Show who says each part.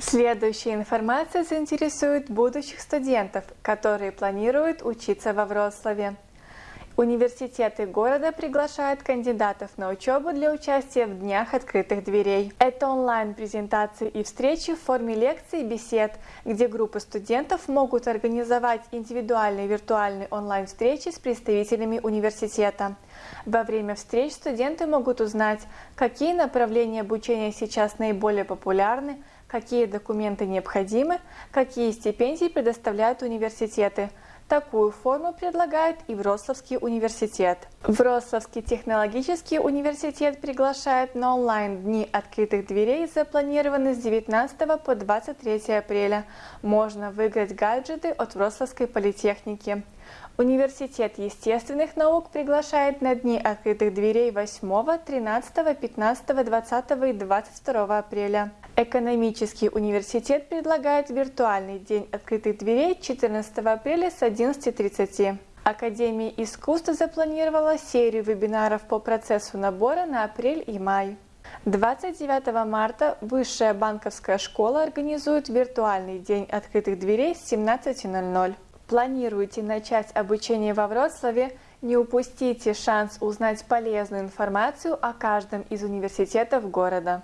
Speaker 1: Следующая информация заинтересует будущих студентов, которые планируют учиться во Вроцлаве. Университеты города приглашают кандидатов на учебу для участия в Днях открытых дверей. Это онлайн-презентации и встречи в форме лекций и бесед, где группы студентов могут организовать индивидуальные виртуальные онлайн-встречи с представителями университета. Во время встреч студенты могут узнать, какие направления обучения сейчас наиболее популярны, какие документы необходимы, какие стипендии предоставляют университеты – Такую форму предлагает и Вроцлавский университет. Вроцлавский технологический университет приглашает на онлайн-дни открытых дверей, запланированные с 19 по 23 апреля. Можно выиграть гаджеты от Вроцлавской политехники. Университет естественных наук приглашает на дни открытых дверей 8, 13, 15, 20 и 22 апреля. Экономический университет предлагает виртуальный день открытых дверей 14 апреля с 11.30. Академия искусств запланировала серию вебинаров по процессу набора на апрель и май. 29 марта Высшая банковская школа организует виртуальный день открытых дверей с 17.00. Планируете начать обучение во Вроцлаве? Не упустите шанс узнать полезную информацию о каждом из университетов города.